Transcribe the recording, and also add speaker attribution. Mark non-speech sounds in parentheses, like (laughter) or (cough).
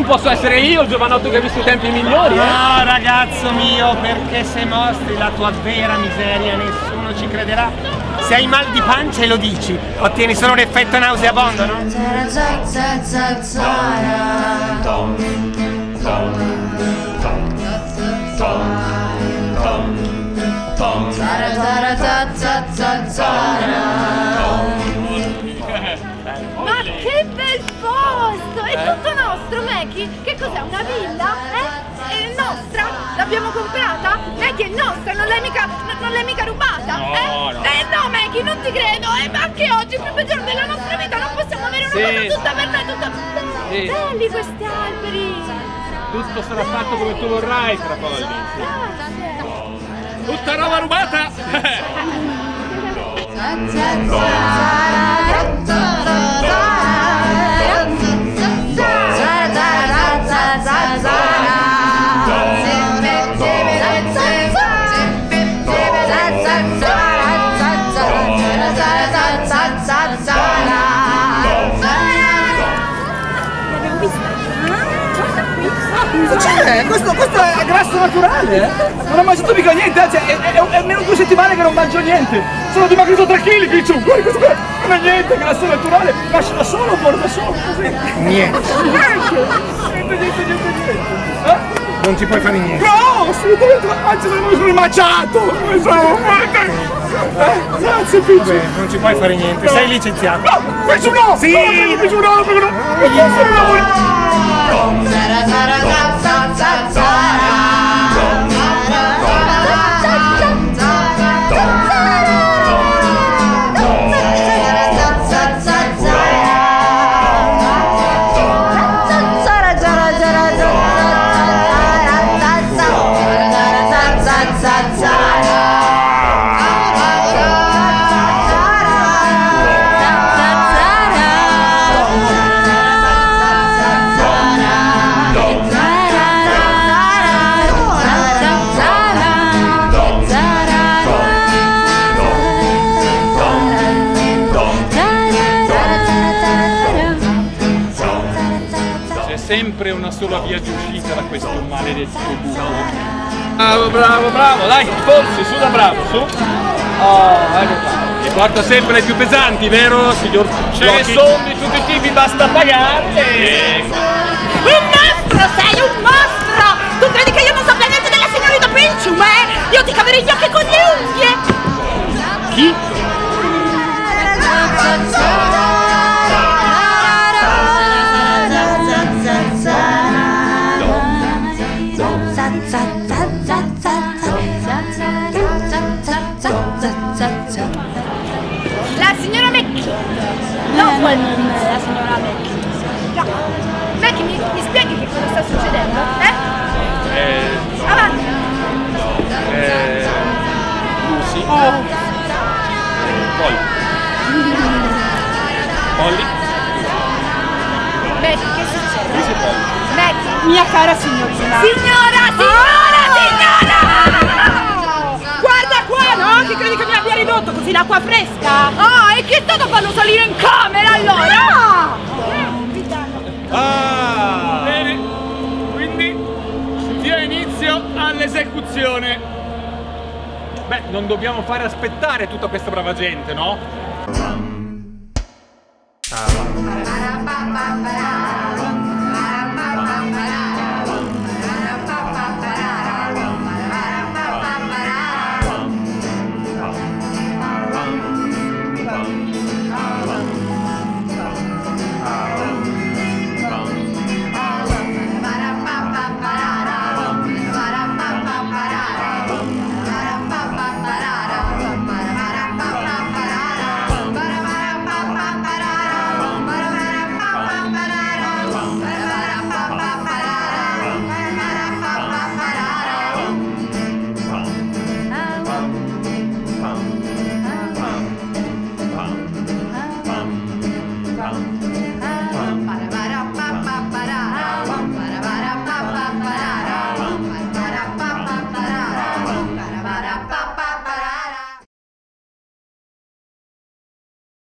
Speaker 1: non posso essere io il giovanotto che ha visto i tempi migliori, eh?
Speaker 2: No, ragazzo mio, perché se mostri la tua vera miseria nessuno ci crederà. Se hai mal di pancia e lo dici, ottieni solo un effetto nauseabondo, no?
Speaker 3: Ma Meki! Che cos'è, una villa? Eh? È nostra? L'abbiamo comprata? Meki è nostra, non l'hai mica, non l'hai mica rubata?
Speaker 1: No,
Speaker 3: eh?
Speaker 1: no.
Speaker 3: Eh no, Meki, non ti credo! Eh, ma anche oggi, il primo giorno della nostra vita, non possiamo avere una
Speaker 1: Sì.
Speaker 3: cosa tutta per noi, tutta...
Speaker 1: Sì.
Speaker 3: Belli questi alberi!
Speaker 1: Tutto sarà fatto come tu vorrai, Trapolli.
Speaker 3: Grazie!
Speaker 1: Tutta roba rubata! (laughs)
Speaker 4: Cioè, questo, questo è grasso naturale, eh? Non ho mangiato mica niente, anzi è, è, è almeno due settimane che non mangio niente. Sono dimagrito 3 kg, Picciu, guarda questo qua, non è niente, grasso naturale, nasce da solo, muore da solo, così.
Speaker 2: Niente.
Speaker 4: Niente, niente, niente, niente, niente.
Speaker 2: Non ci puoi fare niente.
Speaker 4: No, assolutamente, anzi sono sono eh, Grazie Picciu.
Speaker 2: Vabbè, non ci puoi fare niente, sei licenziato.
Speaker 4: No, Picciu no!
Speaker 2: Sì!
Speaker 4: No, Picciu no, Picciu no! Picciu no!
Speaker 1: Sempre una sola via di uscita da questo maledetto buco. Bravo, bravo, bravo, dai, forse, su da bravo, su. Oh, ecco qua. E porta sempre le più pesanti, vero, signor Ce ne sono di tutti i tipi, basta pagarle.
Speaker 3: Un mostro, sei un mostro! Tu credi che io non sappia niente della signorina Pincium, eh? Io ti caverei gli occhi con le unghie!
Speaker 1: Chi?
Speaker 3: La signora Mecchi! No, quel nome, la signora Mecchi. Mecchi, mi, mi spieghi che cosa sta succedendo? Eh?
Speaker 1: Eh,
Speaker 3: Avanti!
Speaker 1: eh, Lucy. Polly. Polly?
Speaker 3: Mecchi, che succede?
Speaker 1: Lucy Polly.
Speaker 3: Mecchi!
Speaker 5: Mia cara signorina.
Speaker 3: Signora, signora, signora!
Speaker 5: Guarda qua, no? Che credi che mi abbia ridotto così l'acqua fresca?
Speaker 3: Ah, e chi è stato a farlo salire in camera allora?
Speaker 1: Ah! Bene, quindi dia inizio all'esecuzione. Beh, non dobbiamo fare aspettare tutta questa brava gente, no?
Speaker 2: Ah.